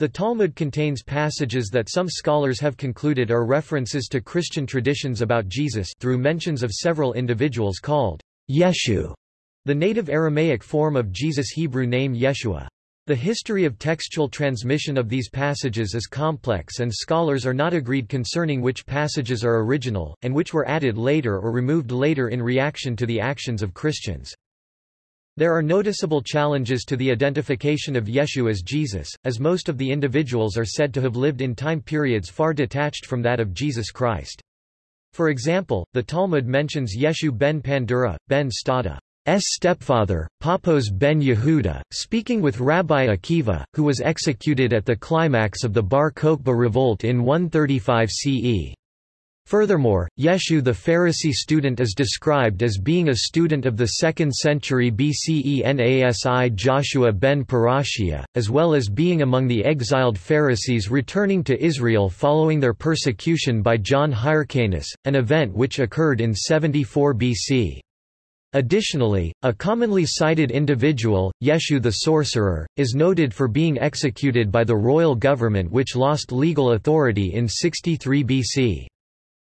The Talmud contains passages that some scholars have concluded are references to Christian traditions about Jesus through mentions of several individuals called Yeshu, the native Aramaic form of Jesus' Hebrew name Yeshua. The history of textual transmission of these passages is complex and scholars are not agreed concerning which passages are original, and which were added later or removed later in reaction to the actions of Christians. There are noticeable challenges to the identification of Yeshu as Jesus, as most of the individuals are said to have lived in time periods far detached from that of Jesus Christ. For example, the Talmud mentions Yeshu ben Pandura, ben Stada, S stepfather, Papos ben Yehuda, speaking with Rabbi Akiva, who was executed at the climax of the Bar Kokhba revolt in 135 CE. Furthermore, Yeshu the Pharisee student is described as being a student of the 2nd century BCE Nasi Joshua ben Perachiah, as well as being among the exiled Pharisees returning to Israel following their persecution by John Hyrcanus, an event which occurred in 74 BC. Additionally, a commonly cited individual, Yeshu the sorcerer, is noted for being executed by the royal government which lost legal authority in 63 BC.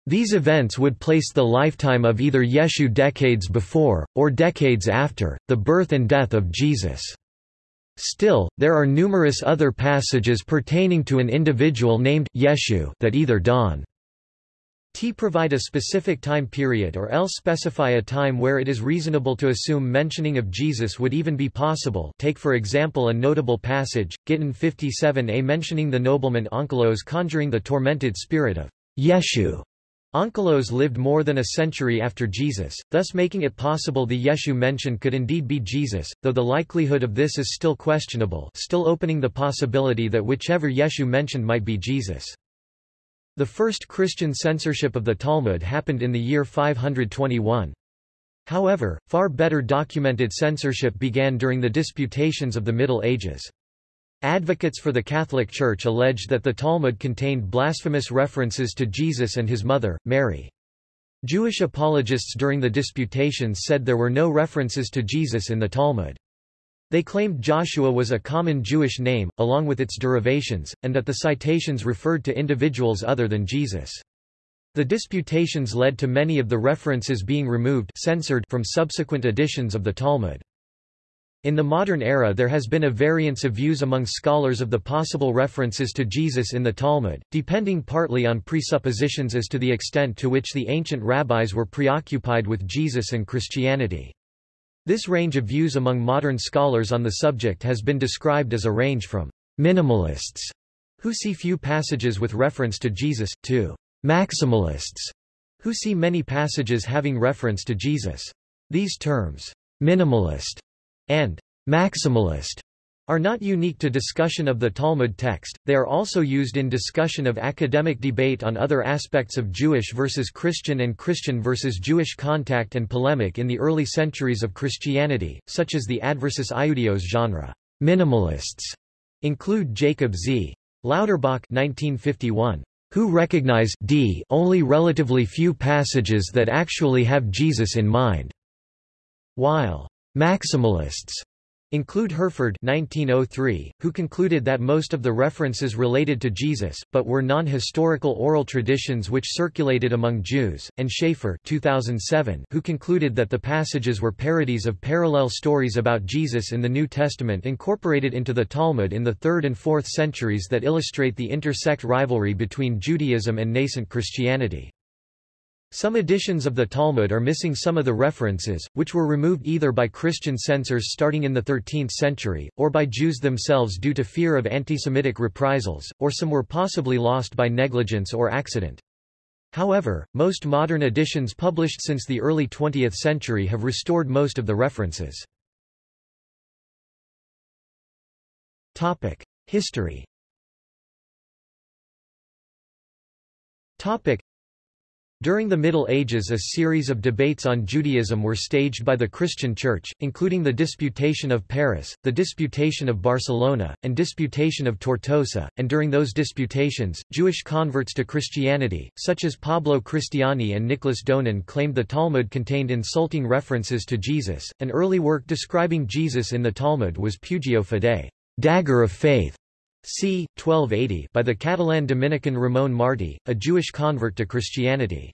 These events would place the lifetime of either Yeshu decades before, or decades after, the birth and death of Jesus. Still, there are numerous other passages pertaining to an individual named Yeshu that either dawn T provide a specific time period or else specify a time where it is reasonable to assume mentioning of Jesus would even be possible take for example a notable passage, Gittin 57a mentioning the nobleman Onkelos conjuring the tormented spirit of Yeshu. Onkelos lived more than a century after Jesus, thus making it possible the Yeshu mentioned could indeed be Jesus, though the likelihood of this is still questionable still opening the possibility that whichever Yeshu mentioned might be Jesus. The first Christian censorship of the Talmud happened in the year 521. However, far better documented censorship began during the disputations of the Middle Ages. Advocates for the Catholic Church alleged that the Talmud contained blasphemous references to Jesus and his mother, Mary. Jewish apologists during the disputations said there were no references to Jesus in the Talmud. They claimed Joshua was a common Jewish name, along with its derivations, and that the citations referred to individuals other than Jesus. The disputations led to many of the references being removed censored from subsequent editions of the Talmud. In the modern era there has been a variance of views among scholars of the possible references to Jesus in the Talmud, depending partly on presuppositions as to the extent to which the ancient rabbis were preoccupied with Jesus and Christianity. This range of views among modern scholars on the subject has been described as a range from minimalists, who see few passages with reference to Jesus, to maximalists, who see many passages having reference to Jesus. These terms, minimalist and maximalist, are not unique to discussion of the Talmud text, they are also used in discussion of academic debate on other aspects of Jewish versus Christian and Christian versus Jewish contact and polemic in the early centuries of Christianity, such as the adversus Iudaeos genre. Minimalists include Jacob Z. Lauterbach 1951, who recognize d only relatively few passages that actually have Jesus in mind, while maximalists include Herford 1903, who concluded that most of the references related to Jesus, but were non-historical oral traditions which circulated among Jews, and Schaefer 2007, who concluded that the passages were parodies of parallel stories about Jesus in the New Testament incorporated into the Talmud in the 3rd and 4th centuries that illustrate the intersect rivalry between Judaism and nascent Christianity. Some editions of the Talmud are missing some of the references, which were removed either by Christian censors starting in the 13th century, or by Jews themselves due to fear of anti-Semitic reprisals, or some were possibly lost by negligence or accident. However, most modern editions published since the early 20th century have restored most of the references. History during the Middle Ages a series of debates on Judaism were staged by the Christian Church, including the Disputation of Paris, the Disputation of Barcelona, and Disputation of Tortosa, and during those disputations, Jewish converts to Christianity, such as Pablo Cristiani and Nicholas Donin claimed the Talmud contained insulting references to Jesus. An early work describing Jesus in the Talmud was Pugio Fidei, dagger of faith, c. 1280 by the Catalan Dominican Ramon Martí, a Jewish convert to Christianity.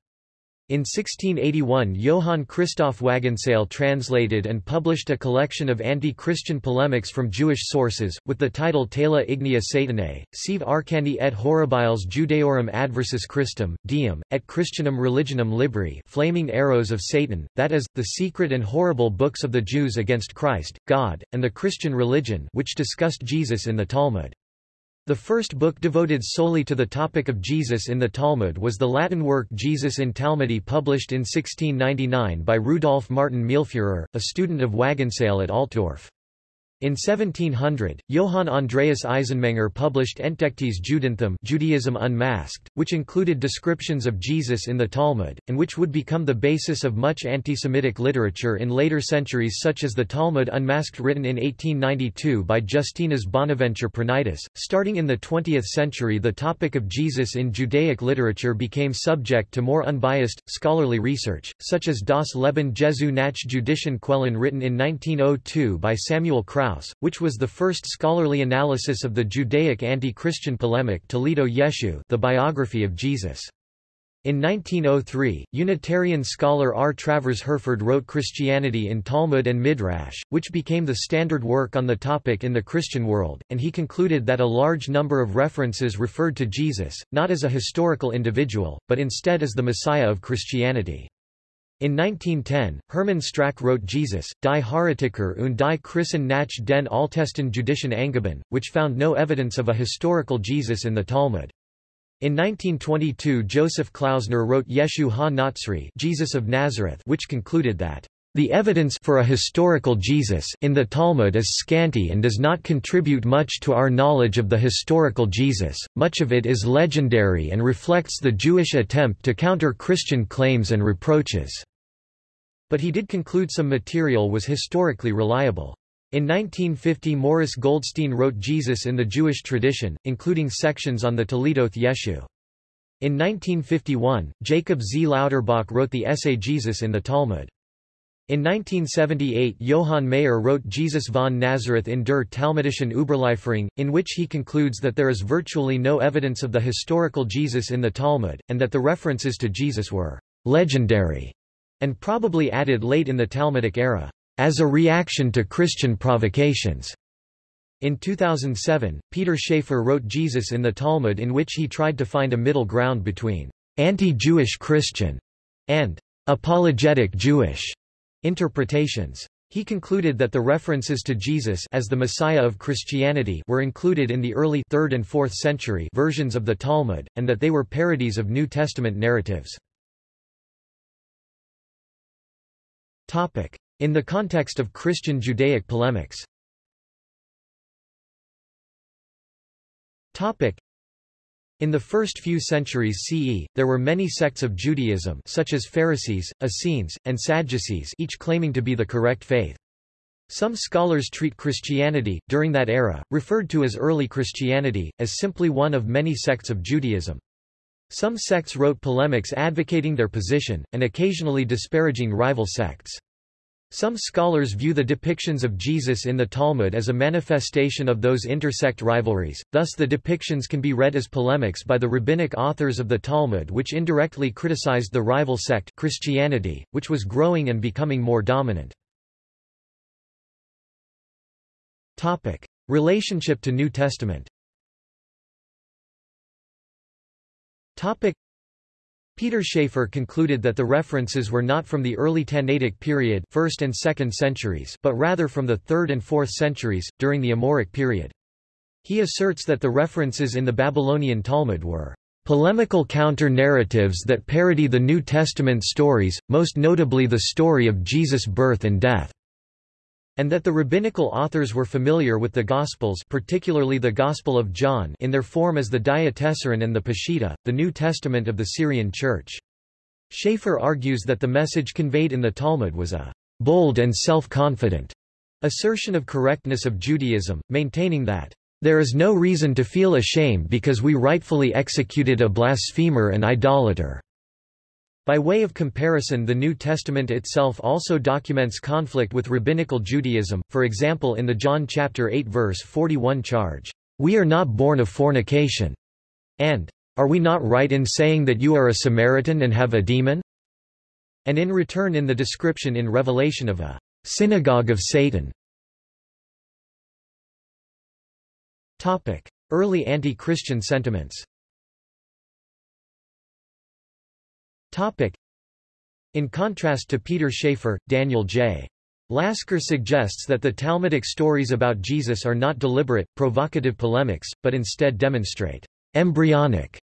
In 1681 Johann Christoph Wagenseil translated and published a collection of anti-Christian polemics from Jewish sources, with the title Tela Ignea Satanae, sive arcani et horribiles Judaeorum adversus Christum, Deum, et Christianum religionum libri flaming arrows of Satan, that is, the secret and horrible books of the Jews against Christ, God, and the Christian religion which discussed Jesus in the Talmud. The first book devoted solely to the topic of Jesus in the Talmud was the Latin work Jesus in Talmudi published in 1699 by Rudolf Martin Meelführer, a student of Wagenseil at Altdorf. In 1700, Johann Andreas Eisenmenger published Entdecktes Judentum Judaism Unmasked, which included descriptions of Jesus in the Talmud, and which would become the basis of much anti-Semitic literature in later centuries such as the Talmud Unmasked written in 1892 by Justinus Bonaventure Pranaitis. Starting in the 20th century the topic of Jesus in Judaic literature became subject to more unbiased, scholarly research, such as Das Leben Jesu nach jüdischen Quellen written in 1902 by Samuel Kraus which was the first scholarly analysis of the Judaic anti-Christian polemic Toledoth Yeshu the biography of Jesus. In 1903, Unitarian scholar R. Travers Herford wrote Christianity in Talmud and Midrash, which became the standard work on the topic in the Christian world, and he concluded that a large number of references referred to Jesus, not as a historical individual, but instead as the Messiah of Christianity. In 1910, Hermann Strack wrote Jesus, die Heretiker und die Christen nach den Altesten Judischen Angaben, which found no evidence of a historical Jesus in the Talmud. In 1922 Joseph Klausner wrote Yeshu ha-Natsri Jesus of Nazareth which concluded that the evidence for a historical Jesus in the Talmud is scanty and does not contribute much to our knowledge of the historical Jesus, much of it is legendary and reflects the Jewish attempt to counter Christian claims and reproaches. But he did conclude some material was historically reliable. In 1950 Morris Goldstein wrote Jesus in the Jewish tradition, including sections on the Toledoth Yeshu. In 1951, Jacob Z. Lauterbach wrote the essay Jesus in the Talmud. In 1978 Johann Maier wrote Jesus von Nazareth in der Talmudischen Überlieferung, in which he concludes that there is virtually no evidence of the historical Jesus in the Talmud, and that the references to Jesus were legendary, and probably added late in the Talmudic era, as a reaction to Christian provocations. In 2007, Peter Schaefer wrote Jesus in the Talmud in which he tried to find a middle ground between anti-Jewish Christian and apologetic Jewish interpretations. He concluded that the references to Jesus as the Messiah of Christianity were included in the early 3rd and 4th century versions of the Talmud, and that they were parodies of New Testament narratives. In the context of Christian Judaic polemics in the first few centuries CE, there were many sects of Judaism such as Pharisees, Essenes, and Sadducees each claiming to be the correct faith. Some scholars treat Christianity, during that era, referred to as early Christianity, as simply one of many sects of Judaism. Some sects wrote polemics advocating their position, and occasionally disparaging rival sects. Some scholars view the depictions of Jesus in the Talmud as a manifestation of those intersect rivalries, thus the depictions can be read as polemics by the rabbinic authors of the Talmud which indirectly criticized the rival sect Christianity, which was growing and becoming more dominant. Topic. Relationship to New Testament Peter Schaefer concluded that the references were not from the early Tannaitic period 1st and 2nd centuries but rather from the 3rd and 4th centuries, during the Amoraic period. He asserts that the references in the Babylonian Talmud were polemical counter-narratives that parody the New Testament stories, most notably the story of Jesus' birth and death and that the rabbinical authors were familiar with the Gospels particularly the Gospel of John in their form as the Diatessaron and the Peshitta, the New Testament of the Syrian Church. Schaefer argues that the message conveyed in the Talmud was a bold and self-confident assertion of correctness of Judaism, maintaining that there is no reason to feel ashamed because we rightfully executed a blasphemer and idolater. By way of comparison the New Testament itself also documents conflict with rabbinical Judaism, for example in the John chapter 8 verse 41 charge, We are not born of fornication, and Are we not right in saying that you are a Samaritan and have a demon? And in return in the description in Revelation of a synagogue of Satan. Early anti-Christian sentiments. In contrast to Peter Schaefer, Daniel J. Lasker suggests that the Talmudic stories about Jesus are not deliberate, provocative polemics, but instead demonstrate embryonic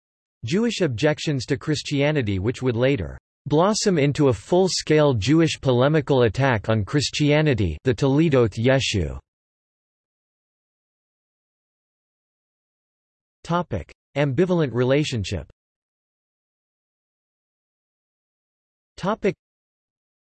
Jewish objections to Christianity which would later blossom into a full-scale Jewish polemical attack on Christianity the Toledoth Yeshu. Topic. Ambivalent relationship Topic.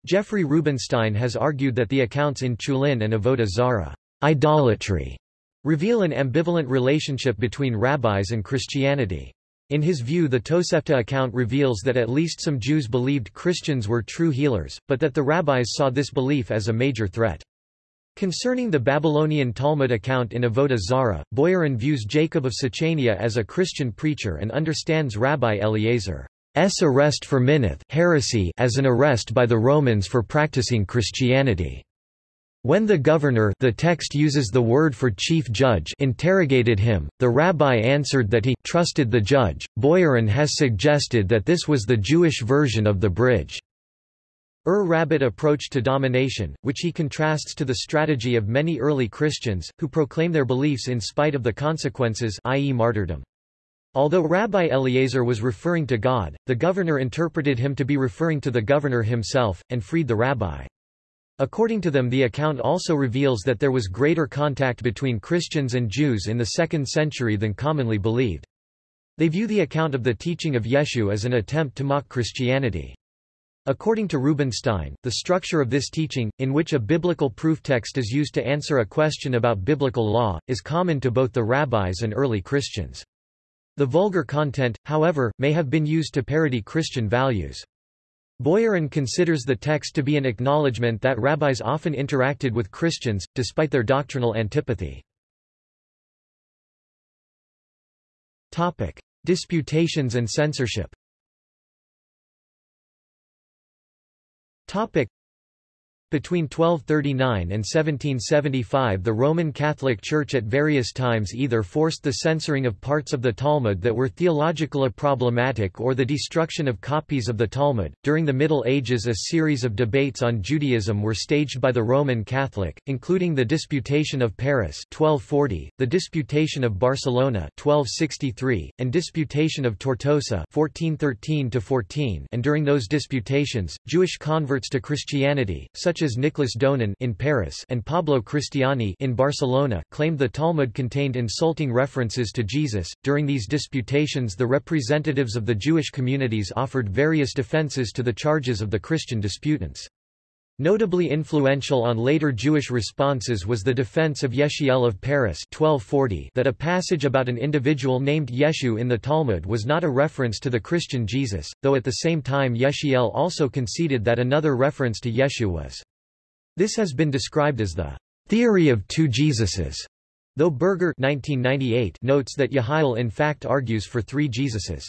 Jeffrey Rubenstein has argued that the accounts in Chulin and Avodah Zarah idolatry, reveal an ambivalent relationship between rabbis and Christianity. In his view the Tosefta account reveals that at least some Jews believed Christians were true healers, but that the rabbis saw this belief as a major threat. Concerning the Babylonian Talmud account in Avodah Zarah, Boyarin views Jacob of Sichania as a Christian preacher and understands Rabbi Eliezer S arrest for minuth heresy as an arrest by the Romans for practicing Christianity. When the governor the text uses the word for chief judge interrogated him, the rabbi answered that he trusted the judge. Boyarin has suggested that this was the Jewish version of the bridge. Ur Rabbit approach to domination, which he contrasts to the strategy of many early Christians, who proclaim their beliefs in spite of the consequences i.e. martyrdom. Although Rabbi Eliezer was referring to God, the governor interpreted him to be referring to the governor himself, and freed the rabbi. According to them the account also reveals that there was greater contact between Christians and Jews in the 2nd century than commonly believed. They view the account of the teaching of Yeshu as an attempt to mock Christianity. According to Rubenstein, the structure of this teaching, in which a biblical proof text is used to answer a question about biblical law, is common to both the rabbis and early Christians. The vulgar content, however, may have been used to parody Christian values. Boyarin considers the text to be an acknowledgement that rabbis often interacted with Christians, despite their doctrinal antipathy. Topic. Disputations and censorship. Between 1239 and 1775 the Roman Catholic Church at various times either forced the censoring of parts of the Talmud that were theologically problematic or the destruction of copies of the Talmud. During the Middle Ages a series of debates on Judaism were staged by the Roman Catholic, including the Disputation of Paris 1240, the Disputation of Barcelona 1263, and Disputation of Tortosa 1413 and during those disputations, Jewish converts to Christianity, such such as Nicolas Donin in Paris and Pablo Cristiani in Barcelona, claimed the Talmud contained insulting references to Jesus. During these disputations, the representatives of the Jewish communities offered various defenses to the charges of the Christian disputants. Notably influential on later Jewish responses was the defense of Yechiel of Paris 1240 that a passage about an individual named Yeshu in the Talmud was not a reference to the Christian Jesus, though at the same time Yechiel also conceded that another reference to Yeshu was this has been described as the theory of two Jesuses, though Berger 1998 notes that Yechiel in fact argues for three Jesuses.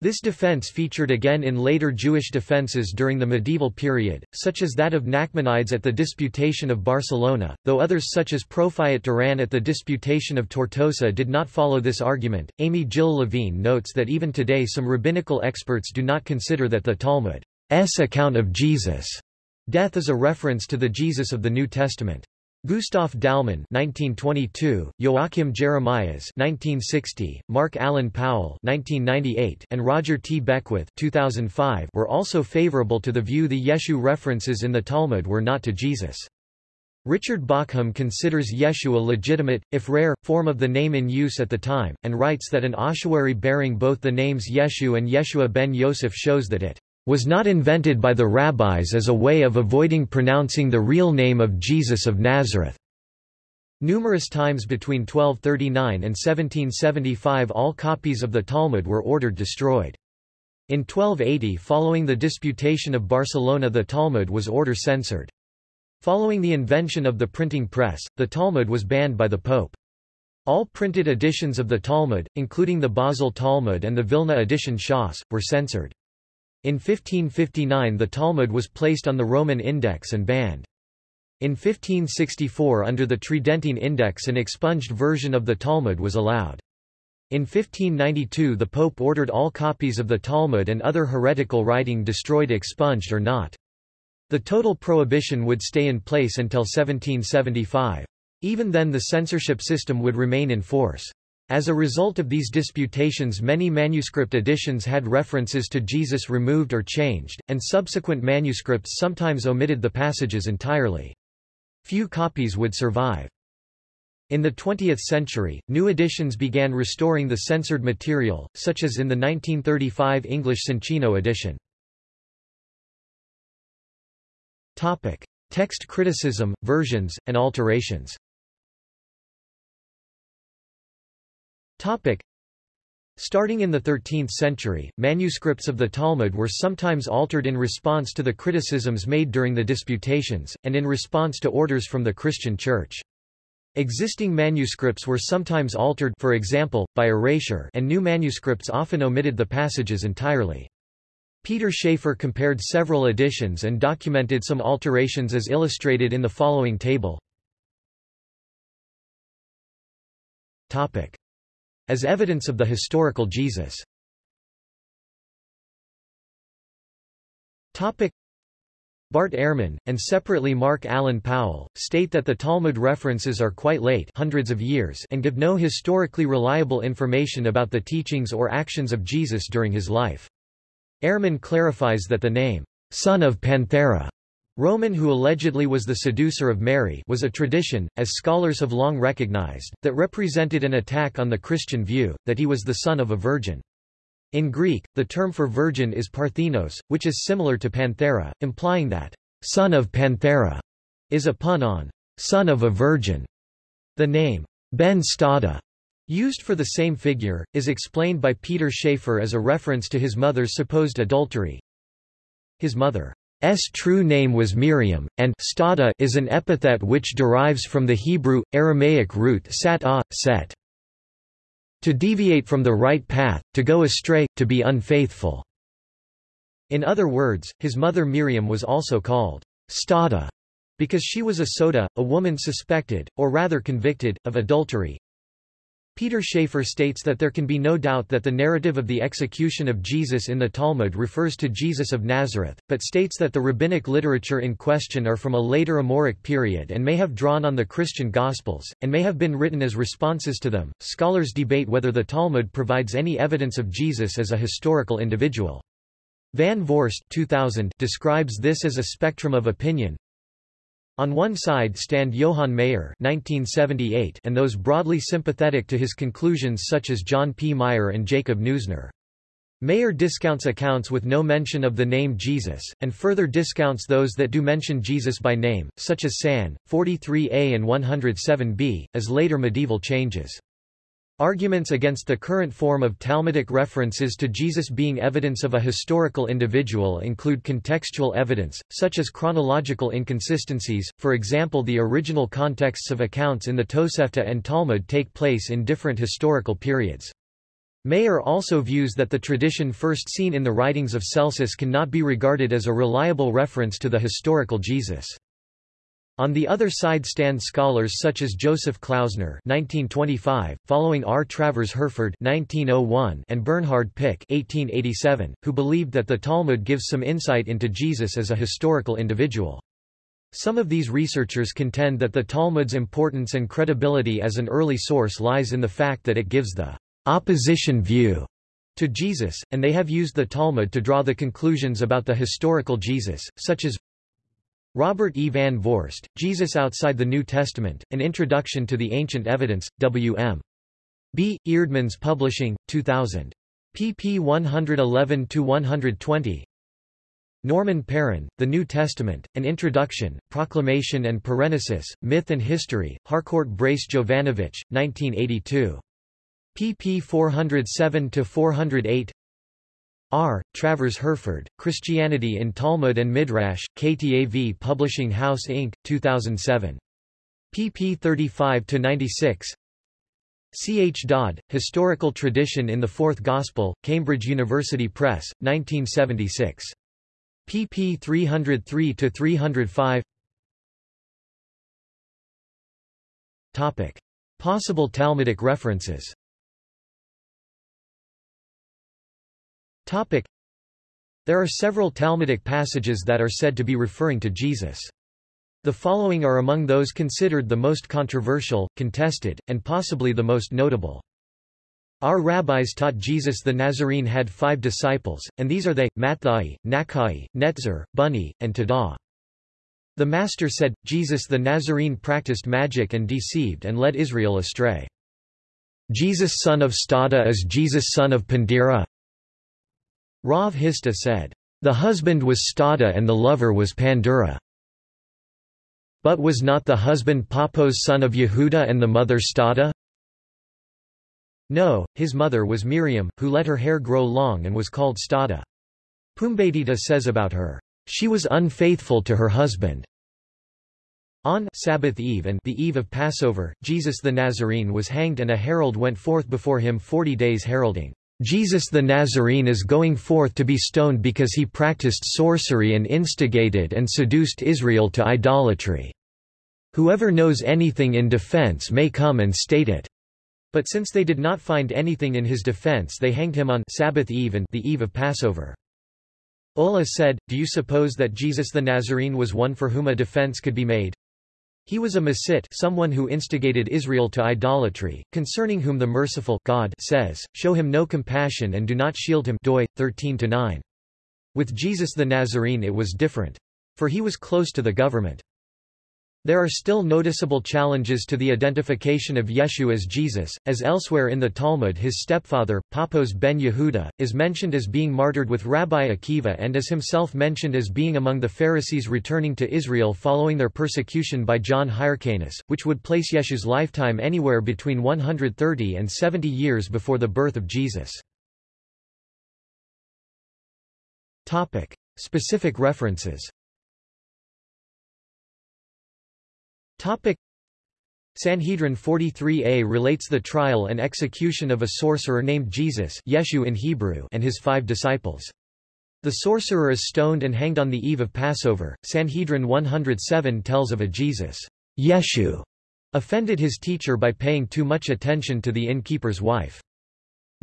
This defense featured again in later Jewish defenses during the medieval period, such as that of Nachmanides at the Disputation of Barcelona, though others such as Profiat Duran at the Disputation of Tortosa did not follow this argument. Amy Jill Levine notes that even today some rabbinical experts do not consider that the Talmud's account of Jesus' Death is a reference to the Jesus of the New Testament. Gustav Dalman 1922, Joachim Jeremias 1960, Mark Allen Powell 1998, and Roger T. Beckwith 2005 were also favorable to the view the Yeshu references in the Talmud were not to Jesus. Richard Bauckham considers Yeshu a legitimate, if rare, form of the name in use at the time, and writes that an ossuary bearing both the names Yeshu and Yeshua ben Yosef shows that it was not invented by the rabbis as a way of avoiding pronouncing the real name of Jesus of Nazareth. Numerous times between 1239 and 1775 all copies of the Talmud were ordered destroyed. In 1280 following the Disputation of Barcelona the Talmud was order censored. Following the invention of the printing press, the Talmud was banned by the Pope. All printed editions of the Talmud, including the Basel Talmud and the Vilna edition Shas, were censored. In 1559 the Talmud was placed on the Roman Index and banned. In 1564 under the Tridentine Index an expunged version of the Talmud was allowed. In 1592 the Pope ordered all copies of the Talmud and other heretical writing destroyed expunged or not. The total prohibition would stay in place until 1775. Even then the censorship system would remain in force. As a result of these disputations many manuscript editions had references to Jesus removed or changed, and subsequent manuscripts sometimes omitted the passages entirely. Few copies would survive. In the 20th century, new editions began restoring the censored material, such as in the 1935 English Soncino edition. Topic. Text criticism, versions, and alterations Topic. Starting in the 13th century, manuscripts of the Talmud were sometimes altered in response to the criticisms made during the disputations, and in response to orders from the Christian Church. Existing manuscripts were sometimes altered for example, by erasure and new manuscripts often omitted the passages entirely. Peter Schaefer compared several editions and documented some alterations as illustrated in the following table. Topic as evidence of the historical Jesus. Bart Ehrman, and separately Mark Allen Powell, state that the Talmud references are quite late hundreds of years and give no historically reliable information about the teachings or actions of Jesus during his life. Ehrman clarifies that the name, son of Panthera, Roman who allegedly was the seducer of Mary was a tradition, as scholars have long recognized, that represented an attack on the Christian view, that he was the son of a virgin. In Greek, the term for virgin is parthenos, which is similar to panthera, implying that son of Panthera is a pun on son of a virgin. The name Ben Stada, used for the same figure, is explained by Peter Schaefer as a reference to his mother's supposed adultery. His mother S true name was Miriam, and stada is an epithet which derives from the Hebrew, Aramaic root sat ah, set. To deviate from the right path, to go astray, to be unfaithful. In other words, his mother Miriam was also called stada because she was a soda, a woman suspected, or rather convicted, of adultery, Peter Schaefer states that there can be no doubt that the narrative of the execution of Jesus in the Talmud refers to Jesus of Nazareth, but states that the rabbinic literature in question are from a later Amoraic period and may have drawn on the Christian Gospels, and may have been written as responses to them. Scholars debate whether the Talmud provides any evidence of Jesus as a historical individual. Van Voorst 2000 describes this as a spectrum of opinion, on one side stand Johann Maier (1978) and those broadly sympathetic to his conclusions such as John P. Meier and Jacob Neusner. Maier discounts accounts with no mention of the name Jesus, and further discounts those that do mention Jesus by name, such as San, 43a and 107b, as later medieval changes. Arguments against the current form of Talmudic references to Jesus being evidence of a historical individual include contextual evidence, such as chronological inconsistencies, for example the original contexts of accounts in the Tosefta and Talmud take place in different historical periods. Maier also views that the tradition first seen in the writings of Celsus cannot be regarded as a reliable reference to the historical Jesus. On the other side stand scholars such as Joseph Klausner (1925), following R. Travers Herford (1901) and Bernhard Pick (1887), who believed that the Talmud gives some insight into Jesus as a historical individual. Some of these researchers contend that the Talmud's importance and credibility as an early source lies in the fact that it gives the opposition view to Jesus, and they have used the Talmud to draw the conclusions about the historical Jesus, such as Robert E. Van Voorst, Jesus Outside the New Testament, An Introduction to the Ancient Evidence, W.M. B. Eerdmans Publishing, 2000. pp 111-120 Norman Perrin, The New Testament, An Introduction, Proclamation and Parenesis, Myth and History, Harcourt Brace Jovanovich, 1982. pp 407-408 R. Travers Herford, Christianity in Talmud and Midrash, KTAV Publishing House Inc., 2007. pp 35-96 C. H. Dodd, Historical Tradition in the Fourth Gospel, Cambridge University Press, 1976. pp 303-305 Topic. Possible Talmudic references Topic. There are several Talmudic passages that are said to be referring to Jesus. The following are among those considered the most controversial, contested, and possibly the most notable. Our rabbis taught Jesus the Nazarene had five disciples, and these are they, Matthai, Nakai, Netzer, Bunni, and Tada. The Master said, Jesus the Nazarene practiced magic and deceived and led Israel astray. Jesus son of Stada is Jesus son of Pandira. Rav Hisda said, The husband was Stada and the lover was Pandura. But was not the husband Paphos son of Yehuda and the mother Stada? No, his mother was Miriam, who let her hair grow long and was called Stada. Pumbedita says about her, "...she was unfaithful to her husband." On Sabbath Eve and the eve of Passover, Jesus the Nazarene was hanged and a herald went forth before him forty days heralding, Jesus the Nazarene is going forth to be stoned because he practiced sorcery and instigated and seduced Israel to idolatry. Whoever knows anything in defense may come and state it. But since they did not find anything in his defense they hanged him on Sabbath eve and the eve of Passover. Ola said, Do you suppose that Jesus the Nazarene was one for whom a defense could be made? He was a Masit someone who instigated Israel to idolatry, concerning whom the merciful God says, Show him no compassion and do not shield him doi, 13-9. With Jesus the Nazarene it was different. For he was close to the government. There are still noticeable challenges to the identification of Yeshu as Jesus, as elsewhere in the Talmud his stepfather, Paphos ben Yehuda, is mentioned as being martyred with Rabbi Akiva and is himself mentioned as being among the Pharisees returning to Israel following their persecution by John Hyrcanus, which would place Yeshu's lifetime anywhere between 130 and 70 years before the birth of Jesus. Topic. Specific references Topic Sanhedrin 43a relates the trial and execution of a sorcerer named Jesus Yeshu in Hebrew and his five disciples. The sorcerer is stoned and hanged on the eve of Passover. Sanhedrin 107 tells of a Jesus Yeshu offended his teacher by paying too much attention to the innkeeper's wife.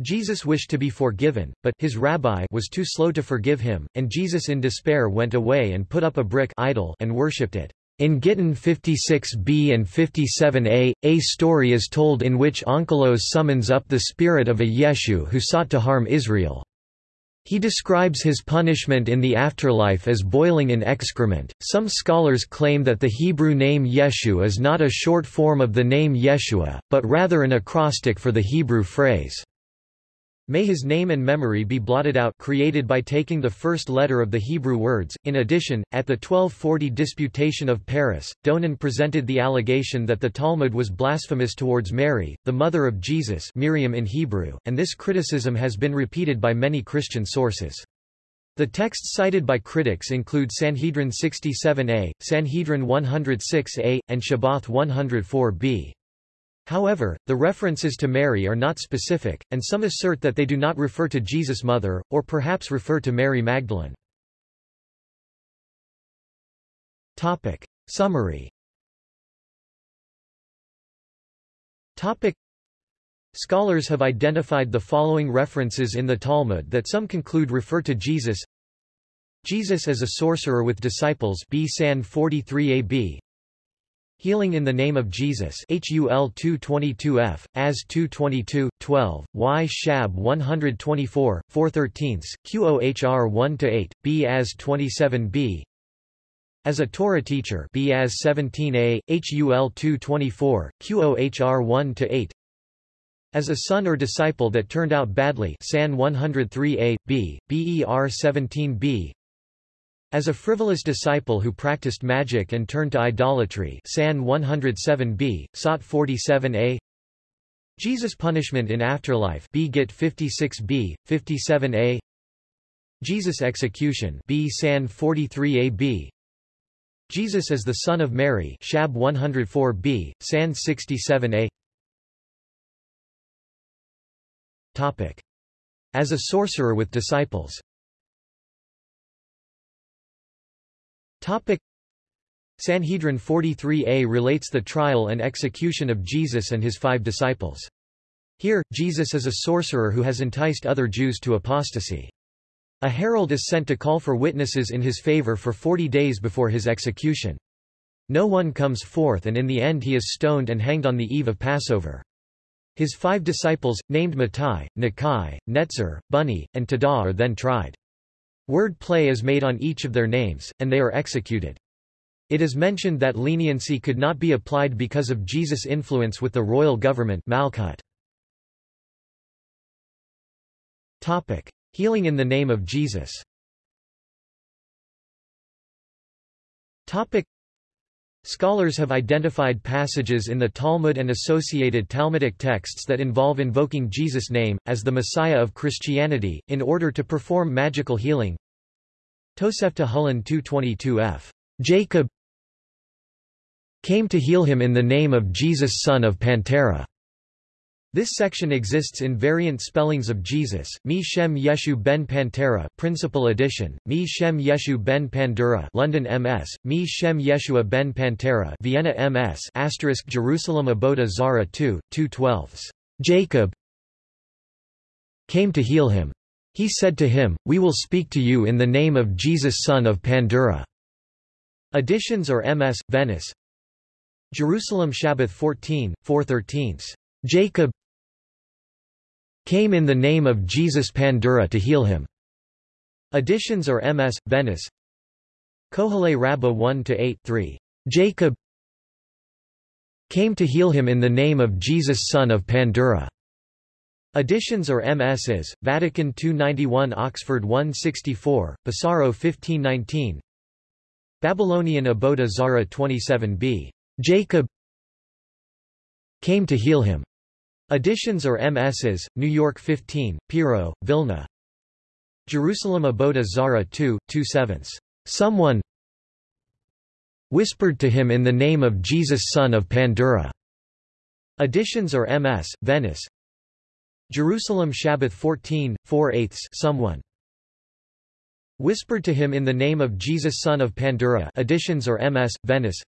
Jesus wished to be forgiven, but his rabbi was too slow to forgive him, and Jesus in despair went away and put up a brick idol and worshipped it. In Gittin 56b and 57a, a story is told in which Onkelos summons up the spirit of a Yeshu who sought to harm Israel. He describes his punishment in the afterlife as boiling in excrement. Some scholars claim that the Hebrew name Yeshu is not a short form of the name Yeshua, but rather an acrostic for the Hebrew phrase, May his name and memory be blotted out created by taking the first letter of the Hebrew words. In addition, at the 1240 Disputation of Paris, Donin presented the allegation that the Talmud was blasphemous towards Mary, the mother of Jesus Miriam in Hebrew, and this criticism has been repeated by many Christian sources. The texts cited by critics include Sanhedrin 67a, Sanhedrin 106a, and Shabbath 104b. However, the references to Mary are not specific, and some assert that they do not refer to Jesus' mother, or perhaps refer to Mary Magdalene. Topic. Summary Topic. Scholars have identified the following references in the Talmud that some conclude refer to Jesus Jesus as a sorcerer with disciples B. San 43ab Healing in the Name of Jesus HUL 222F, AS 222, 12, Y Shab 124, 413, QOHR 1-8, B as 27b As a Torah teacher B as 17a, HUL 224, QOHR 1-8 As a son or disciple that turned out badly San 103a, B, BER 17b as a frivolous disciple who practiced magic and turned to idolatry San 107b, Sot 47a Jesus' punishment in afterlife B. Git 56b, 57a Jesus' execution B. San 43ab Jesus as the Son of Mary Shab 104b, San 67a Topic. As a sorcerer with disciples Topic. Sanhedrin 43a relates the trial and execution of Jesus and his five disciples. Here, Jesus is a sorcerer who has enticed other Jews to apostasy. A herald is sent to call for witnesses in his favor for forty days before his execution. No one comes forth and in the end he is stoned and hanged on the eve of Passover. His five disciples, named Mattai, Nakai, Netzer, Bunny, and Tada are then tried. Word play is made on each of their names, and they are executed. It is mentioned that leniency could not be applied because of Jesus' influence with the royal government Malkut. Topic. Healing in the name of Jesus Topic. Scholars have identified passages in the Talmud and associated Talmudic texts that involve invoking Jesus' name, as the Messiah of Christianity, in order to perform magical healing. Tosefta Hulin 222f. Jacob came to heal him in the name of Jesus son of Pantera. This section exists in variant spellings of Jesus, Mi Shem Yeshu ben Pantera Principal Edition, Mi Shem Yeshu ben Pandura London MS, Mi Shem Yeshua ben Pantera Vienna MS asterisk Jerusalem Avodah Zarah 2, 212. Jacob came to heal him. He said to him, We will speak to you in the name of Jesus son of Pandura. Editions or MS, Venice Jerusalem Shabbat 14, 413. Jacob came in the name of Jesus Pandura to heal him. Editions or MS, Venice Kohale Rabbah 1-8-3. Jacob came to heal him in the name of Jesus son of Pandura. Editions or MSs, Vatican 291 Oxford 164, Pesaro 1519 Babylonian Avodah Zarah 27b. Jacob came to heal him. Editions or MSs, New York 15, Piro, Vilna. Jerusalem Avodah Zara 2, 2 7 Someone whispered to him in the name of Jesus son of Pandura. Editions or MS, Venice. Jerusalem Shabbat 14, 4 8 Someone whispered to him in the name of Jesus son of Pandura. Editions or MS, Venice.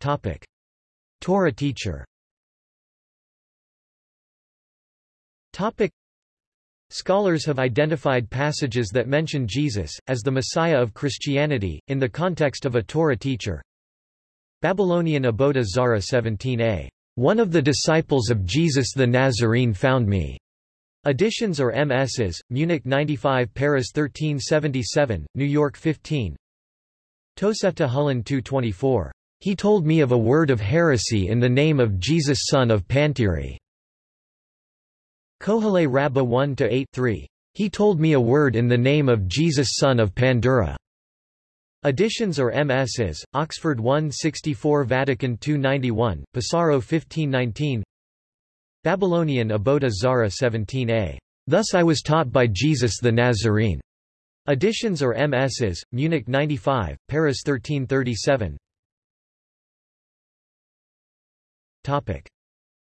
Topic. Torah teacher Topic. Scholars have identified passages that mention Jesus, as the Messiah of Christianity, in the context of a Torah teacher. Babylonian Avodah Zara 17a. One of the disciples of Jesus the Nazarene found me. Editions or MSs, Munich 95 Paris 1377, New York 15 Tosefta Hulin 224 he told me of a word of heresy in the name of Jesus son of Pantiri. Kohale Rabbah 1-8-3. He told me a word in the name of Jesus son of Pandura. Editions or MSs, Oxford 164 Vatican 291, Pesaro 1519 Babylonian Avodah Zarah 17a. Thus I was taught by Jesus the Nazarene. Editions or MSs, Munich 95, Paris 1337 Topic.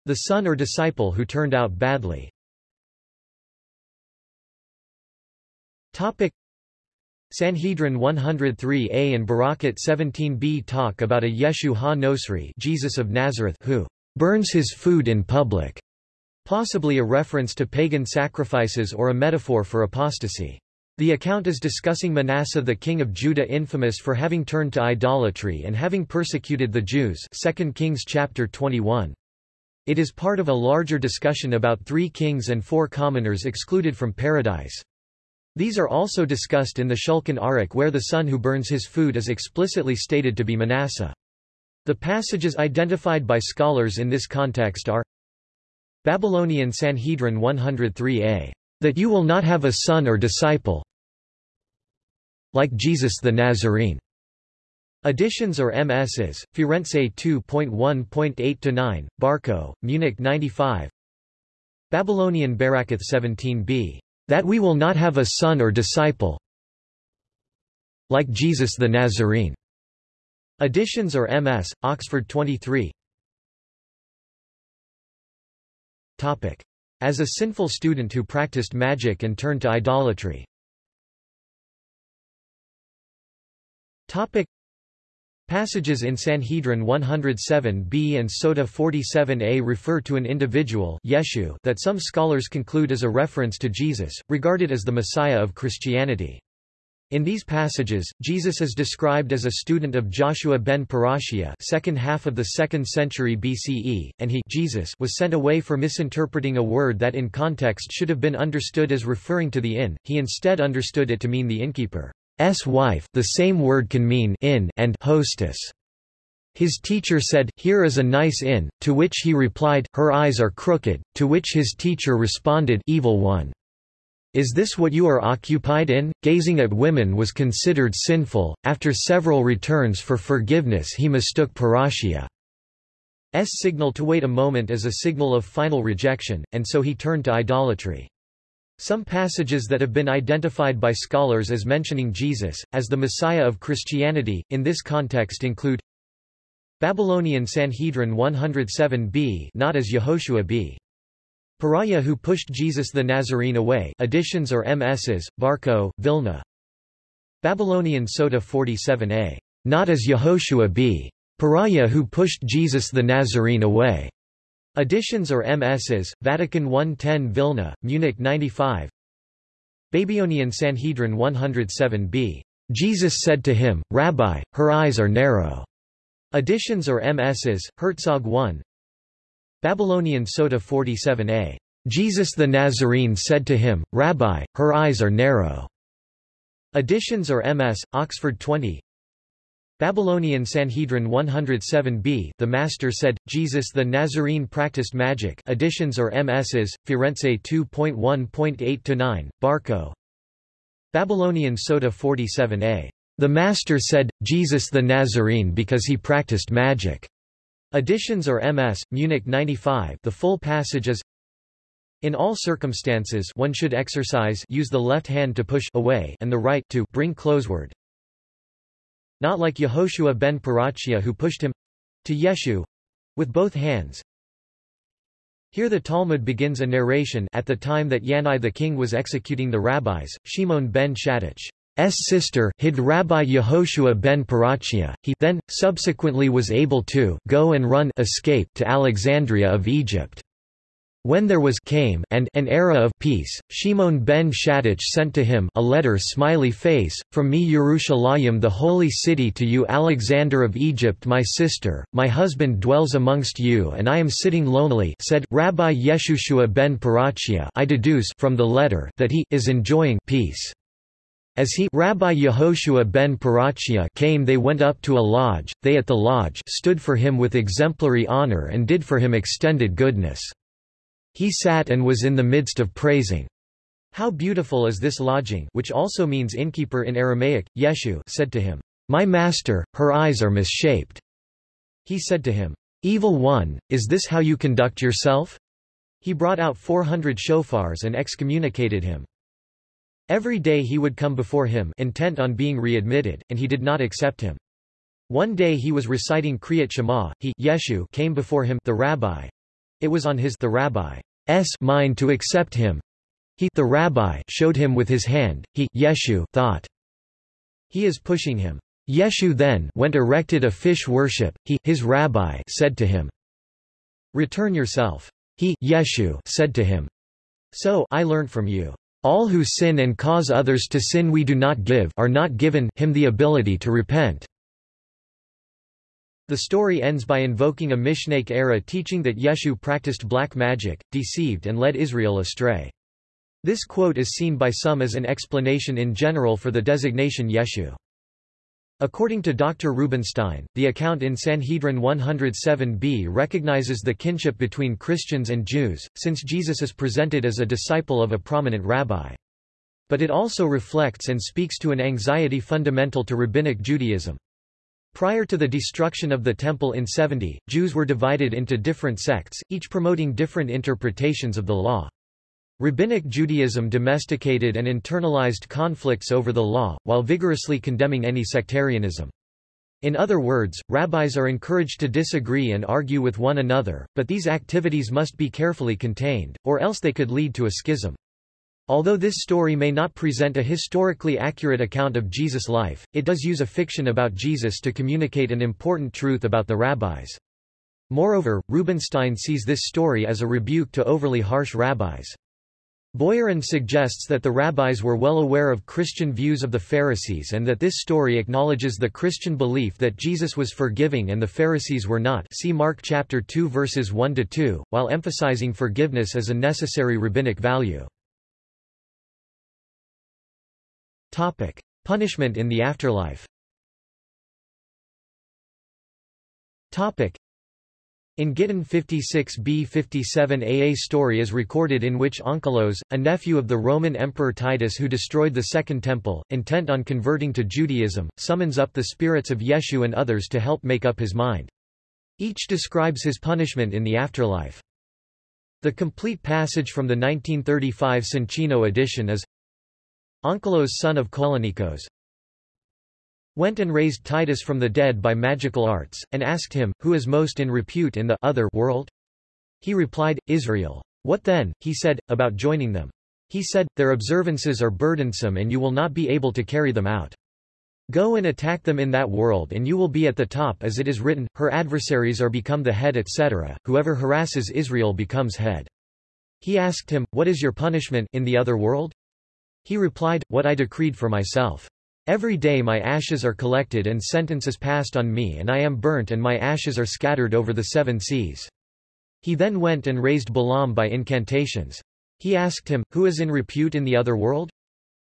The son or disciple who turned out badly Topic. Sanhedrin 103a and Berakhot 17b talk about a Yeshu ha-Nosri Jesus of Nazareth who burns his food in public, possibly a reference to pagan sacrifices or a metaphor for apostasy. The account is discussing Manasseh the king of Judah infamous for having turned to idolatry and having persecuted the Jews 2 Kings chapter 21. It is part of a larger discussion about three kings and four commoners excluded from paradise. These are also discussed in the Shulchan Aruch where the son who burns his food is explicitly stated to be Manasseh. The passages identified by scholars in this context are Babylonian Sanhedrin 103a that you will not have a son or disciple like Jesus the Nazarene. Editions or MSs, Firenze 2.1.8-9, Barco, Munich 95 Babylonian Barakoth 17b. That we will not have a son or disciple like Jesus the Nazarene. Editions or MS, Oxford 23 Topic. As a sinful student who practiced magic and turned to idolatry. Topic. Passages in Sanhedrin 107b and Sota 47a refer to an individual Yeshu that some scholars conclude is a reference to Jesus, regarded as the Messiah of Christianity. In these passages, Jesus is described as a student of Joshua ben Perachiah second half of the 2nd century BCE, and he Jesus was sent away for misinterpreting a word that in context should have been understood as referring to the inn, he instead understood it to mean the innkeeper. S wife the same word can mean inn and hostess. His teacher said, Here is a nice inn, to which he replied, Her eyes are crooked, to which his teacher responded, Evil one. Is this what you are occupied in? Gazing at women was considered sinful. After several returns for forgiveness he mistook Perachiah. S signal to wait a moment as a signal of final rejection, and so he turned to idolatry. Some passages that have been identified by scholars as mentioning Jesus, as the Messiah of Christianity, in this context include Babylonian Sanhedrin 107b not as Yehoshua b. Perahiah who pushed Jesus the Nazarene away additions or MSs, Barco, Vilna Babylonian Sota 47a not as Yehoshua b. Perahiah who pushed Jesus the Nazarene away Additions or MSs, Vatican 110 Vilna, Munich 95 Babylonian Sanhedrin 107b. Jesus said to him, Rabbi, her eyes are narrow. Additions or MSs, Herzog 1 Babylonian Sota 47a. Jesus the Nazarene said to him, Rabbi, her eyes are narrow. Additions or MS, Oxford 20 Babylonian Sanhedrin 107b The Master said, Jesus the Nazarene practiced magic additions or MSs, Firenze 2.1.8-9, Barco Babylonian Sota 47a. The Master said, Jesus the Nazarene because he practiced magic. Additions or MS, Munich 95 The full passage is in all circumstances one should exercise use the left hand to push away and the right to bring closeward. Not like Yehoshua ben Perachiah who pushed him to Yeshu with both hands. Here the Talmud begins a narration at the time that Yanai the king was executing the rabbis, Shimon ben Shetach's sister hid Rabbi Yehoshua ben Perachiah. He then, subsequently was able to go and run escape to Alexandria of Egypt. When there was came and an era of peace, Shimon ben Shetach sent to him a letter smiley face, from me Yerushalayim the holy city to you Alexander of Egypt my sister, my husband dwells amongst you and I am sitting lonely said, Rabbi Yehoshua ben Perachiah I deduce from the letter that he is enjoying peace. As he Rabbi Yehoshua ben Perachiah came they went up to a lodge, they at the lodge stood for him with exemplary honor and did for him extended goodness. He sat and was in the midst of praising. How beautiful is this lodging which also means innkeeper in Aramaic, Yeshu said to him, My master, her eyes are misshaped. He said to him, Evil one, is this how you conduct yourself? He brought out four hundred shofars and excommunicated him. Every day he would come before him intent on being readmitted, and he did not accept him. One day he was reciting Kriyat Shema, he Yeshu came before him the rabbi, it was on his the rabbi's mind to accept him. He the rabbi showed him with his hand. He Yeshu thought he is pushing him. Yeshu then went erected a fish worship. He his rabbi said to him, "Return yourself." He Yeshu said to him, "So I learned from you. All who sin and cause others to sin we do not give are not given him the ability to repent." The story ends by invoking a Mishnaic era teaching that Yeshu practiced black magic, deceived and led Israel astray. This quote is seen by some as an explanation in general for the designation Yeshu. According to Dr. Rubenstein, the account in Sanhedrin 107b recognizes the kinship between Christians and Jews, since Jesus is presented as a disciple of a prominent rabbi. But it also reflects and speaks to an anxiety fundamental to Rabbinic Judaism. Prior to the destruction of the Temple in 70, Jews were divided into different sects, each promoting different interpretations of the law. Rabbinic Judaism domesticated and internalized conflicts over the law, while vigorously condemning any sectarianism. In other words, rabbis are encouraged to disagree and argue with one another, but these activities must be carefully contained, or else they could lead to a schism. Although this story may not present a historically accurate account of Jesus' life, it does use a fiction about Jesus to communicate an important truth about the rabbis. Moreover, Rubenstein sees this story as a rebuke to overly harsh rabbis. Boyarin suggests that the rabbis were well aware of Christian views of the Pharisees and that this story acknowledges the Christian belief that Jesus was forgiving and the Pharisees were not see Mark chapter 2 verses 1-2, while emphasizing forgiveness as a necessary rabbinic value. Topic. Punishment in the afterlife. In Gittin 56b-57 a a story is recorded in which Onkelos, a nephew of the Roman Emperor Titus who destroyed the Second Temple, intent on converting to Judaism, summons up the spirits of Yeshu and others to help make up his mind. Each describes his punishment in the afterlife. The complete passage from the 1935 Soncino edition is Onkelos son of Kolonikos, went and raised Titus from the dead by magical arts, and asked him, Who is most in repute in the other world? He replied, Israel. What then, he said, about joining them? He said, Their observances are burdensome and you will not be able to carry them out. Go and attack them in that world and you will be at the top as it is written, her adversaries are become the head etc., whoever harasses Israel becomes head. He asked him, What is your punishment in the other world? He replied, What I decreed for myself. Every day my ashes are collected and sentence is passed on me and I am burnt and my ashes are scattered over the seven seas. He then went and raised Balaam by incantations. He asked him, Who is in repute in the other world?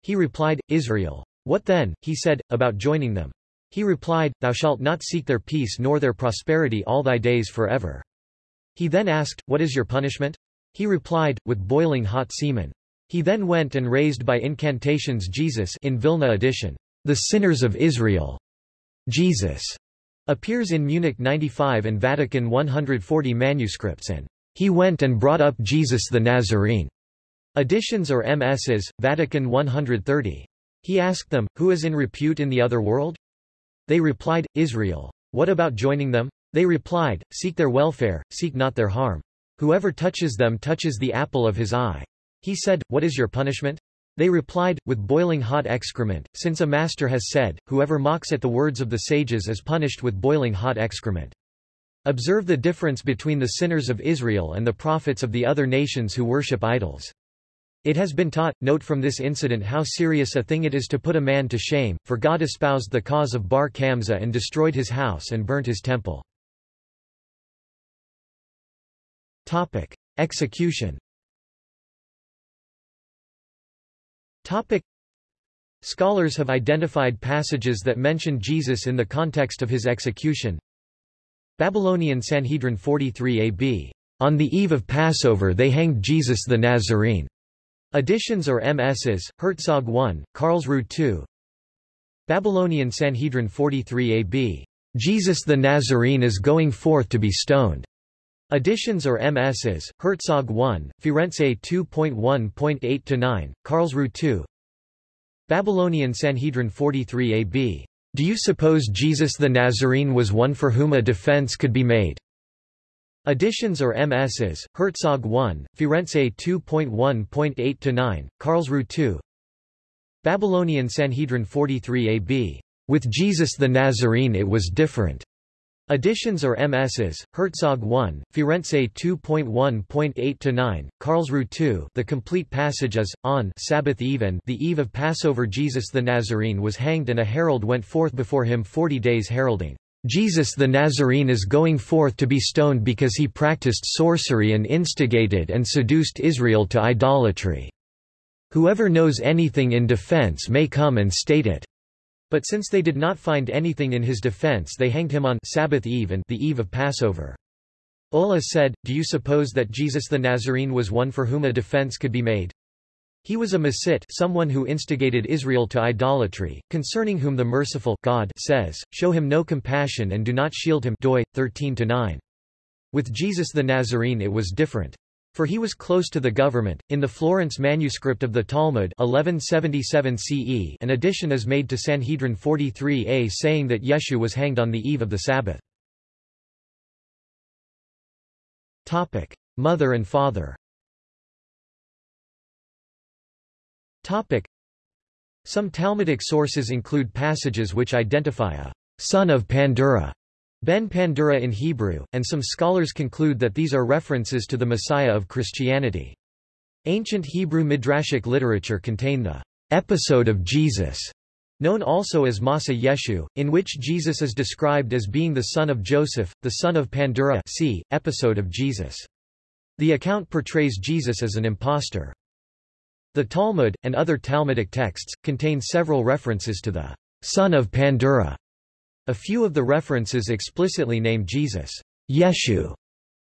He replied, Israel. What then, he said, about joining them? He replied, Thou shalt not seek their peace nor their prosperity all thy days forever. He then asked, What is your punishment? He replied, With boiling hot semen. He then went and raised by incantations Jesus in Vilna edition, the sinners of Israel. Jesus appears in Munich 95 and Vatican 140 manuscripts and he went and brought up Jesus the Nazarene. Editions or MSs, Vatican 130. He asked them, Who is in repute in the other world? They replied, Israel. What about joining them? They replied, Seek their welfare, seek not their harm. Whoever touches them touches the apple of his eye. He said, What is your punishment? They replied, with boiling hot excrement, since a master has said, Whoever mocks at the words of the sages is punished with boiling hot excrement. Observe the difference between the sinners of Israel and the prophets of the other nations who worship idols. It has been taught, note from this incident how serious a thing it is to put a man to shame, for God espoused the cause of Bar Kamza and destroyed his house and burnt his temple. Topic. Execution Topic. Scholars have identified passages that mention Jesus in the context of his execution. Babylonian Sanhedrin 43 AB. On the eve of Passover they hanged Jesus the Nazarene. Editions or MSs, Herzog 1, Karlsruhe 2. Babylonian Sanhedrin 43 AB. Jesus the Nazarene is going forth to be stoned. Editions or MSs, Herzog 1, Firenze 2.1.8-9, Karlsruhe 2 Babylonian Sanhedrin 43 AB. Do you suppose Jesus the Nazarene was one for whom a defense could be made? Editions or MSs, Herzog 1, Firenze 2.1.8-9, Karlsruhe 2 Babylonian Sanhedrin 43 AB. With Jesus the Nazarene it was different. Editions or MSs, Herzog 1, Firenze 2.1.8-9, Karlsruhe 2 The complete passage is, on Sabbath eve and the eve of Passover Jesus the Nazarene was hanged and a herald went forth before him forty days heralding, Jesus the Nazarene is going forth to be stoned because he practiced sorcery and instigated and seduced Israel to idolatry. Whoever knows anything in defense may come and state it. But since they did not find anything in his defense they hanged him on Sabbath eve and the eve of Passover. Ulla said, Do you suppose that Jesus the Nazarene was one for whom a defense could be made? He was a Masit someone who instigated Israel to idolatry, concerning whom the merciful God says, Show him no compassion and do not shield him doi, 13 -9. With Jesus the Nazarene it was different. For he was close to the government. In the Florence manuscript of the Talmud 1177 CE an addition is made to Sanhedrin 43a saying that Yeshu was hanged on the eve of the Sabbath. Topic: Mother and father. Topic: Some Talmudic sources include passages which identify a son of Pandura Ben Pandura in Hebrew, and some scholars conclude that these are references to the Messiah of Christianity. Ancient Hebrew midrashic literature contain the episode of Jesus, known also as Masa Yeshu, in which Jesus is described as being the son of Joseph, the son of Pandura see, episode of Jesus. The account portrays Jesus as an impostor. The Talmud, and other Talmudic texts, contain several references to the son of Pandura a few of the references explicitly name Jesus, Yeshu,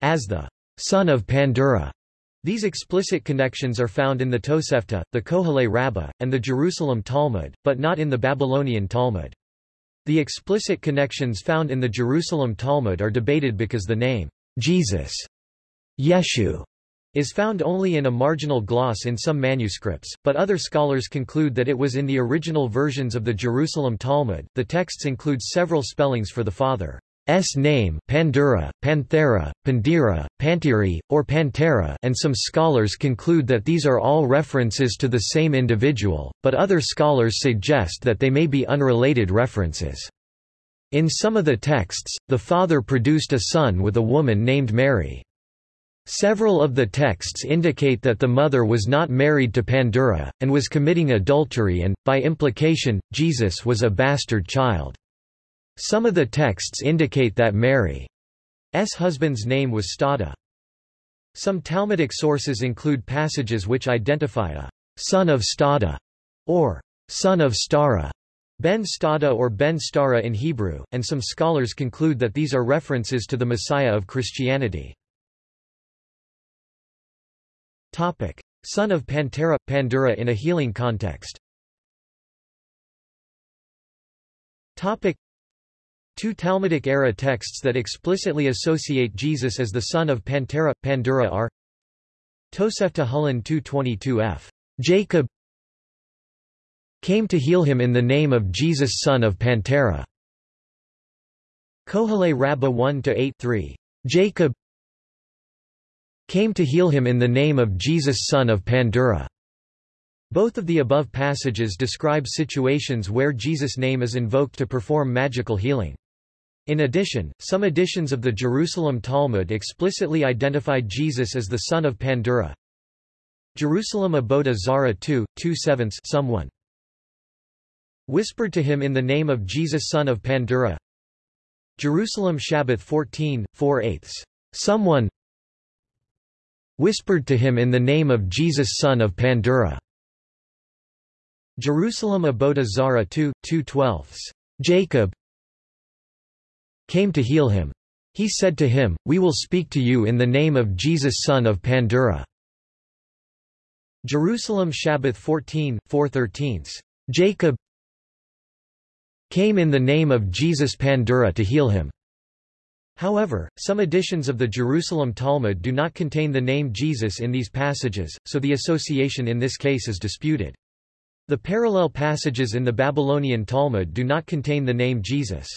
as the son of Pandura. These explicit connections are found in the Tosefta, the Kohelet Rabbah, and the Jerusalem Talmud, but not in the Babylonian Talmud. The explicit connections found in the Jerusalem Talmud are debated because the name, Jesus, Yeshu, is found only in a marginal gloss in some manuscripts, but other scholars conclude that it was in the original versions of the Jerusalem Talmud. The texts include several spellings for the father's name Pandura, Panthera, Pandira, Pantiri, or Pantera and some scholars conclude that these are all references to the same individual, but other scholars suggest that they may be unrelated references. In some of the texts, the father produced a son with a woman named Mary. Several of the texts indicate that the mother was not married to Pandura, and was committing adultery and, by implication, Jesus was a bastard child. Some of the texts indicate that Mary's husband's name was Stada. Some Talmudic sources include passages which identify a son of Stada or son of Stara, Ben Stada or Ben Stara in Hebrew, and some scholars conclude that these are references to the Messiah of Christianity. Topic. Son of Pantera – Pandura in a healing context Topic. Two Talmudic-era texts that explicitly associate Jesus as the son of Pantera – Pandura are Tosefta Hulin 222f. Jacob came to heal him in the name of Jesus son of Pantera. Kohelet Rabbah 1-8-3. Jacob came to heal him in the name of Jesus son of Pandura. Both of the above passages describe situations where Jesus' name is invoked to perform magical healing. In addition, some editions of the Jerusalem Talmud explicitly identified Jesus as the son of Pandura. Jerusalem Avodah Zara 2, 2 sevenths someone whispered to him in the name of Jesus son of Pandura. Jerusalem Shabbat 14, 4 eighths. Someone whispered to him in the name of Jesus son of Pandura. Jerusalem Avodah Zara 2, 2 twelfths. Jacob came to heal him. He said to him, We will speak to you in the name of Jesus son of Pandura. Jerusalem Shabbat 14, 4 thirteenths. Jacob came in the name of Jesus Pandura to heal him. However, some editions of the Jerusalem Talmud do not contain the name Jesus in these passages, so the association in this case is disputed. The parallel passages in the Babylonian Talmud do not contain the name Jesus.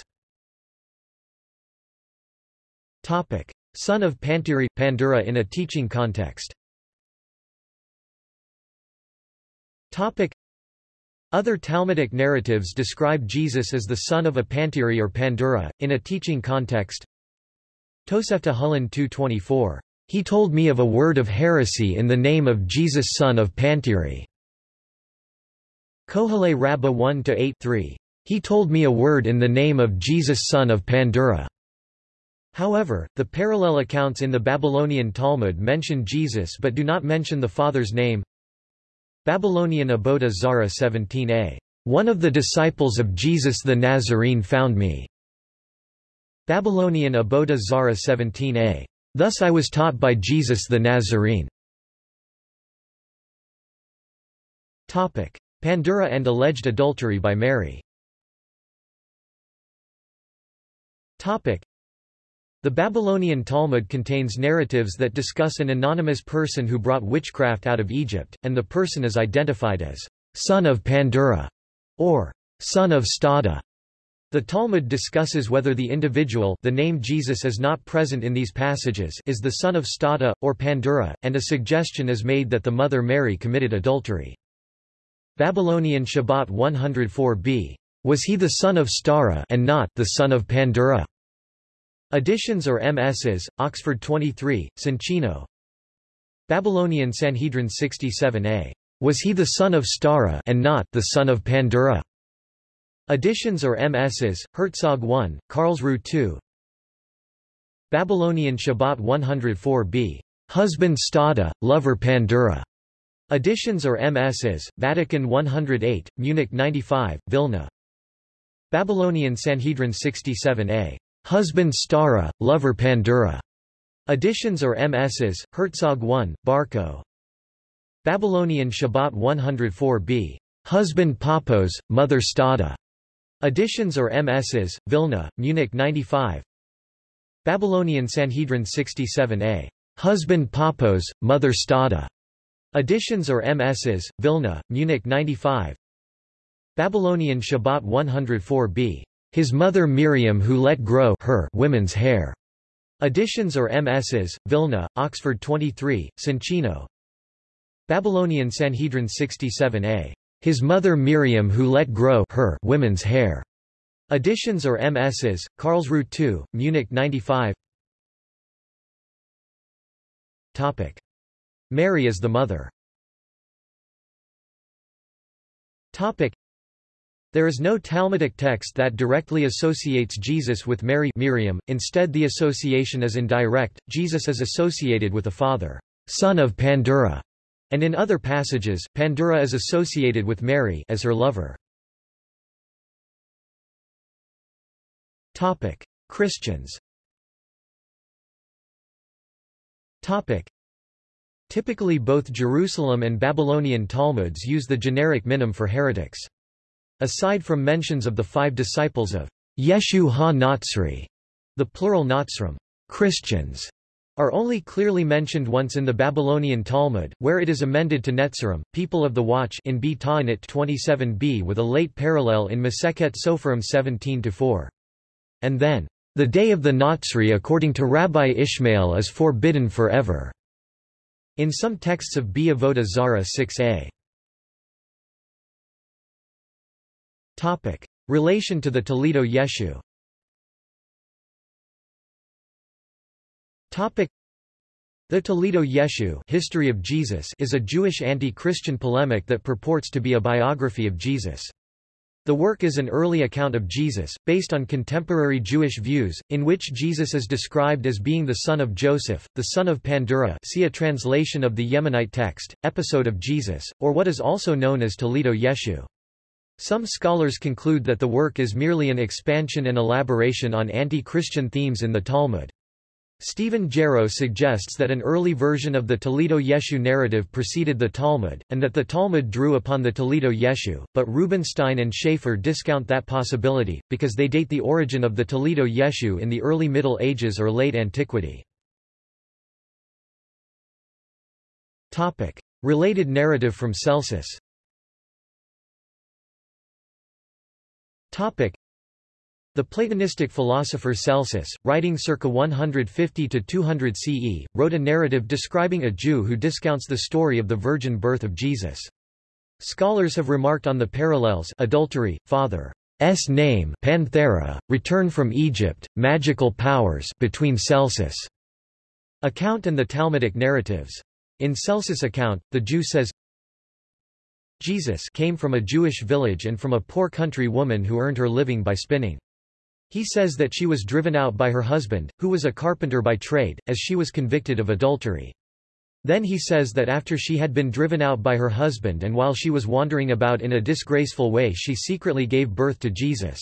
Topic. Son of Pantiri Pandura in a teaching context Topic. Other Talmudic narratives describe Jesus as the son of a Pantiri or Pandura, in a teaching context. Tosefta Hulin 224. He told me of a word of heresy in the name of Jesus son of Pantiri. Kohelet Rabbah 1-8-3. He told me a word in the name of Jesus son of Pandura. However, the parallel accounts in the Babylonian Talmud mention Jesus but do not mention the father's name. Babylonian Avodah Zara 17a. One of the disciples of Jesus the Nazarene found me. Babylonian Avodah Zara 17a. Thus I was taught by Jesus the Nazarene. Topic. Pandura and alleged adultery by Mary Topic. The Babylonian Talmud contains narratives that discuss an anonymous person who brought witchcraft out of Egypt, and the person is identified as son of Pandura or son of Stada. The Talmud discusses whether the individual the name Jesus is not present in these passages is the son of Stada, or Pandura, and a suggestion is made that the mother Mary committed adultery. Babylonian Shabbat 104b. Was he the son of Stara and not the son of Pandura? Additions or MSs, Oxford 23, Soncino. Babylonian Sanhedrin 67a. Was he the son of Stara and not the son of Pandura? Additions or MSs, Herzog 1, Karlsruhe 2. Babylonian Shabbat 104b. Husband Stada, lover Pandura. Additions or MSs, Vatican 108, Munich 95, Vilna. Babylonian Sanhedrin 67a. Husband Stara, lover Pandura. Additions or MSs, Herzog 1, Barco. Babylonian Shabbat 104b. Husband Papos, mother Stada. Additions or MSs, Vilna, Munich 95. Babylonian Sanhedrin 67a. Husband Papos, mother Stada. Additions or MSs, Vilna, Munich 95. Babylonian Shabbat 104b. His mother Miriam who let grow her women's hair. Additions or MSs, Vilna, Oxford 23, Soncino. Babylonian Sanhedrin 67a. His mother Miriam who let grow her women's hair. Additions or MSs, Karlsruhe 2, Munich 95. Topic. Mary as the mother. Topic. There is no Talmudic text that directly associates Jesus with Mary Miriam, instead the association is indirect, Jesus is associated with the father, son of Pandura, and in other passages, Pandura is associated with Mary as her lover. Topic. Christians Topic. Typically both Jerusalem and Babylonian Talmuds use the generic minim for heretics. Aside from mentions of the five disciples of Yeshu ha-Natsri, the plural Natsrim, Christians, are only clearly mentioned once in the Babylonian Talmud, where it is amended to Netzarim, people of the watch in B Ta'anit 27b with a late parallel in Masechet Sopharim 17-4. And then, the day of the Natsri according to Rabbi Ishmael is forbidden forever. In some texts of B Avodah Zara 6a. Topic. Relation to the Toledoth Yeshu The Toledoth Yeshu History of Jesus is a Jewish anti-Christian polemic that purports to be a biography of Jesus. The work is an early account of Jesus, based on contemporary Jewish views, in which Jesus is described as being the son of Joseph, the son of Pandura see a translation of the Yemenite text, episode of Jesus, or what is also known as Toledoth Yeshu. Some scholars conclude that the work is merely an expansion and elaboration on anti-Christian themes in the Talmud. Stephen Gero suggests that an early version of the Toledoth Yeshu narrative preceded the Talmud, and that the Talmud drew upon the Toledoth Yeshu, but Rubenstein and Schaefer discount that possibility, because they date the origin of the Toledoth Yeshu in the early Middle Ages or late antiquity. Related narrative from Celsus The Platonistic philosopher Celsus, writing circa 150–200 CE, wrote a narrative describing a Jew who discounts the story of the virgin birth of Jesus. Scholars have remarked on the parallels adultery, father's name Panthera, return from Egypt, magical powers between Celsus' account and the Talmudic narratives. In Celsus' account, the Jew says, Jesus came from a Jewish village and from a poor country woman who earned her living by spinning. He says that she was driven out by her husband, who was a carpenter by trade, as she was convicted of adultery. Then he says that after she had been driven out by her husband and while she was wandering about in a disgraceful way she secretly gave birth to Jesus.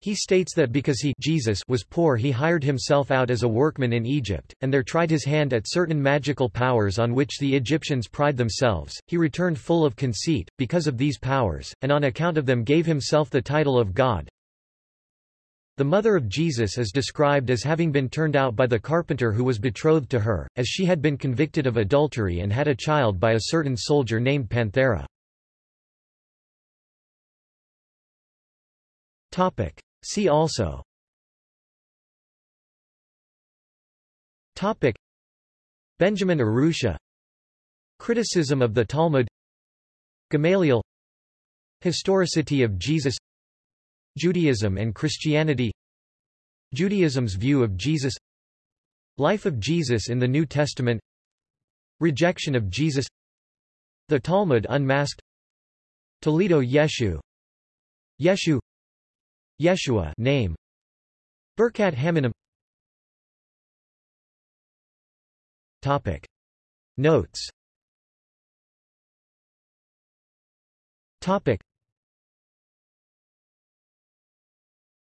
He states that because he Jesus was poor he hired himself out as a workman in Egypt, and there tried his hand at certain magical powers on which the Egyptians pride themselves. He returned full of conceit, because of these powers, and on account of them gave himself the title of God. The mother of Jesus is described as having been turned out by the carpenter who was betrothed to her, as she had been convicted of adultery and had a child by a certain soldier named Panthera. See also. Topic. Benjamin Arusha. Criticism of the Talmud. Gamaliel. Historicity of Jesus Judaism and Christianity Judaism's view of Jesus Life of Jesus in the New Testament Rejection of Jesus The Talmud unmasked Toledoth Yeshu Yeshu Yeshua name Birkat Haminim Topic. Notes. Topic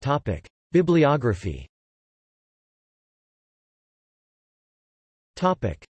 Topic. Bibliography. Topic